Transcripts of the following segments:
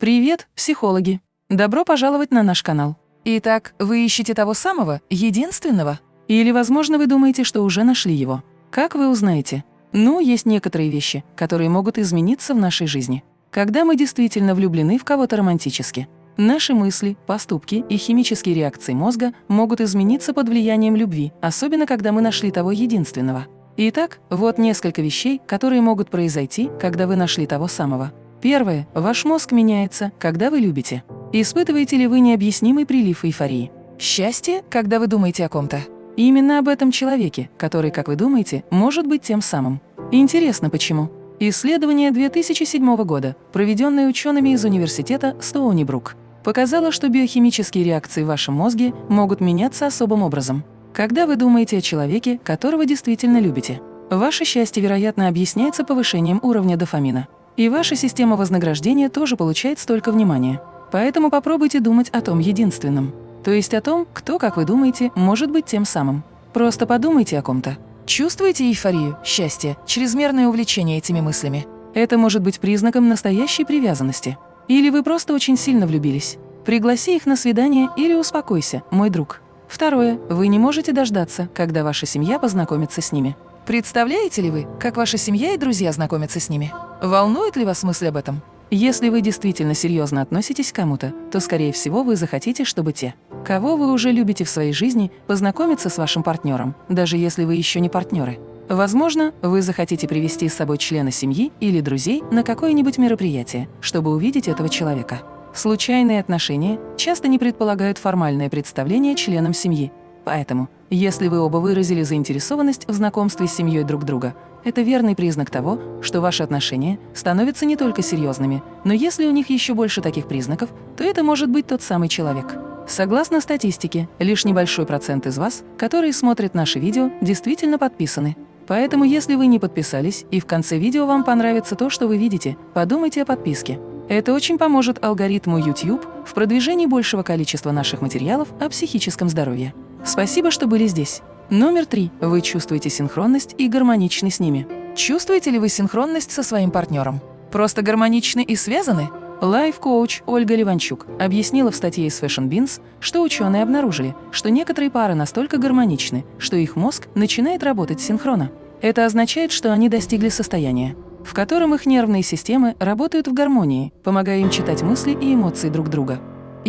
Привет, психологи! Добро пожаловать на наш канал. Итак, вы ищете того самого, единственного? Или, возможно, вы думаете, что уже нашли его? Как вы узнаете? Ну, есть некоторые вещи, которые могут измениться в нашей жизни. Когда мы действительно влюблены в кого-то романтически. Наши мысли, поступки и химические реакции мозга могут измениться под влиянием любви, особенно когда мы нашли того единственного. Итак, вот несколько вещей, которые могут произойти, когда вы нашли того самого. Первое. Ваш мозг меняется, когда вы любите. Испытываете ли вы необъяснимый прилив эйфории? Счастье, когда вы думаете о ком-то? Именно об этом человеке, который, как вы думаете, может быть тем самым. Интересно, почему? Исследование 2007 года, проведенное учеными из университета Стоуни-Брук, показало, что биохимические реакции в вашем мозге могут меняться особым образом. Когда вы думаете о человеке, которого действительно любите, ваше счастье, вероятно, объясняется повышением уровня дофамина. И ваша система вознаграждения тоже получает столько внимания. Поэтому попробуйте думать о том единственном. То есть о том, кто, как вы думаете, может быть тем самым. Просто подумайте о ком-то. Чувствуете эйфорию, счастье, чрезмерное увлечение этими мыслями? Это может быть признаком настоящей привязанности. Или вы просто очень сильно влюбились. Пригласи их на свидание или успокойся, мой друг. Второе. Вы не можете дождаться, когда ваша семья познакомится с ними. Представляете ли вы, как ваша семья и друзья знакомятся с ними? Волнует ли вас мысль об этом? Если вы действительно серьезно относитесь к кому-то, то, скорее всего, вы захотите, чтобы те, кого вы уже любите в своей жизни, познакомиться с вашим партнером, даже если вы еще не партнеры. Возможно, вы захотите привести с собой члена семьи или друзей на какое-нибудь мероприятие, чтобы увидеть этого человека. Случайные отношения часто не предполагают формальное представление членам семьи. Поэтому, если вы оба выразили заинтересованность в знакомстве с семьей друг друга, это верный признак того, что ваши отношения становятся не только серьезными, но если у них еще больше таких признаков, то это может быть тот самый человек. Согласно статистике, лишь небольшой процент из вас, которые смотрят наши видео, действительно подписаны. Поэтому, если вы не подписались и в конце видео вам понравится то, что вы видите, подумайте о подписке. Это очень поможет алгоритму YouTube в продвижении большего количества наших материалов о психическом здоровье. Спасибо, что были здесь. Номер три. Вы чувствуете синхронность и гармоничны с ними. Чувствуете ли вы синхронность со своим партнером? Просто гармоничны и связаны? Лайф-коуч Ольга Ливанчук объяснила в статье из Fashion Beans, что ученые обнаружили, что некоторые пары настолько гармоничны, что их мозг начинает работать синхронно. Это означает, что они достигли состояния, в котором их нервные системы работают в гармонии, помогая им читать мысли и эмоции друг друга.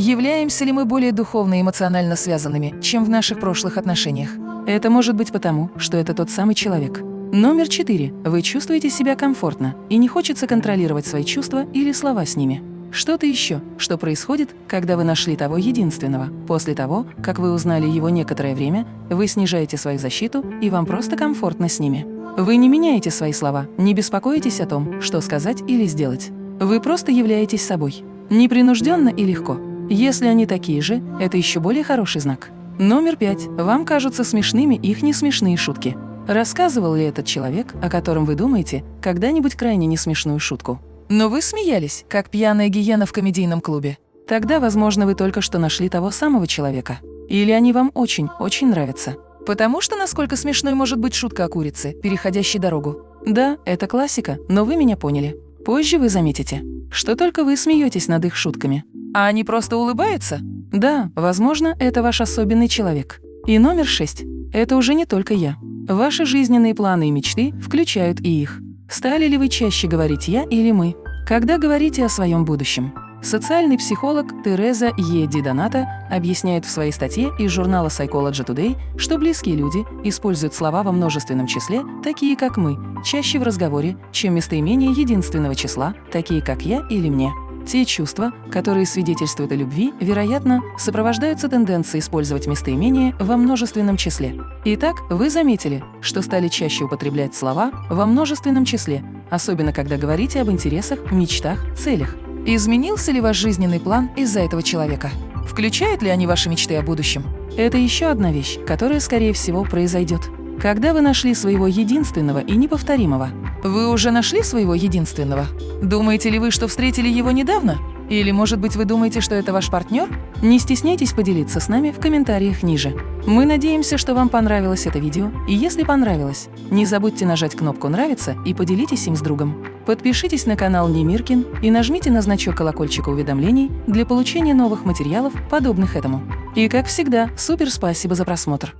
Являемся ли мы более духовно и эмоционально связанными, чем в наших прошлых отношениях? Это может быть потому, что это тот самый человек. Номер четыре. Вы чувствуете себя комфортно и не хочется контролировать свои чувства или слова с ними. Что-то еще, что происходит, когда вы нашли того единственного. После того, как вы узнали его некоторое время, вы снижаете свою защиту, и вам просто комфортно с ними. Вы не меняете свои слова, не беспокоитесь о том, что сказать или сделать. Вы просто являетесь собой. Непринужденно и легко. Если они такие же, это еще более хороший знак. Номер пять. Вам кажутся смешными их несмешные шутки. Рассказывал ли этот человек, о котором вы думаете, когда-нибудь крайне несмешную шутку? Но вы смеялись, как пьяная гиена в комедийном клубе. Тогда, возможно, вы только что нашли того самого человека. Или они вам очень-очень нравятся. Потому что насколько смешной может быть шутка о курице, переходящей дорогу. Да, это классика, но вы меня поняли. Позже вы заметите, что только вы смеетесь над их шутками. А они просто улыбаются? Да, возможно, это ваш особенный человек. И номер шесть. Это уже не только я. Ваши жизненные планы и мечты включают и их. Стали ли вы чаще говорить «я» или «мы», когда говорите о своем будущем? Социальный психолог Тереза Е. Ди Доната объясняет в своей статье из журнала Psychology Today, что близкие люди используют слова во множественном числе, такие как «мы», чаще в разговоре, чем местоимение единственного числа, такие как «я» или «мне». Те чувства, которые свидетельствуют о любви, вероятно, сопровождаются тенденцией использовать местоимение во множественном числе. Итак, вы заметили, что стали чаще употреблять слова во множественном числе, особенно когда говорите об интересах, мечтах, целях. Изменился ли ваш жизненный план из-за этого человека? Включают ли они ваши мечты о будущем? Это еще одна вещь, которая, скорее всего, произойдет. Когда вы нашли своего единственного и неповторимого? Вы уже нашли своего единственного? Думаете ли вы, что встретили его недавно? Или, может быть, вы думаете, что это ваш партнер? Не стесняйтесь поделиться с нами в комментариях ниже. Мы надеемся, что вам понравилось это видео, и если понравилось, не забудьте нажать кнопку «Нравится» и поделитесь им с другом. Подпишитесь на канал Немиркин и нажмите на значок колокольчика уведомлений для получения новых материалов, подобных этому. И как всегда, супер спасибо за просмотр!